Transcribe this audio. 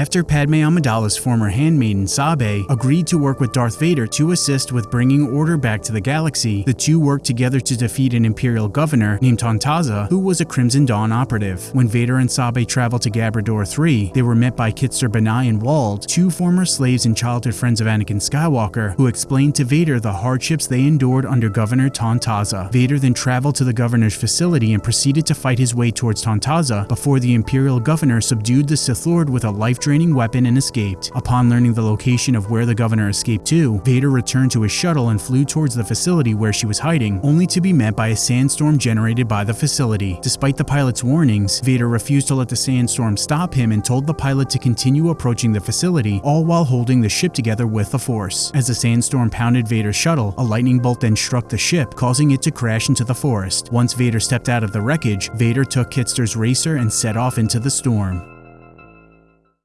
After Padme Amidala's former handmaiden Sabe agreed to work with Darth Vader to assist with bringing order back to the galaxy, the two worked together to defeat an Imperial governor named Tontaza, who was a Crimson Dawn operative. When Vader and Sabe traveled to Gabrador 3, they were met by Kitster Banai and Wald, two former slaves and childhood friends of Anakin Skywalker, who explained to Vader the hardships they endured under Governor Tontaza. Vader then traveled to the governor's facility and proceeded to fight his way towards Tontaza before the Imperial governor subdued the Sith Lord with a life-draining weapon and escaped. Upon learning the location of where the governor escaped to, Vader returned to his shuttle and flew towards the facility where she was hiding, only to be met by a sandstorm generated by the facility. Despite the pilot's warnings, Vader refused to let the sandstorm stop him and told the pilot to continue approaching the facility, all while holding the ship together with the Force. As the sandstorm pounded Vader's shuttle, a lightning bolt then struck the ship, causing it to crash into the forest. Once Vader stepped out of the wreckage, Vader took Kitster's racer and set off into the storm.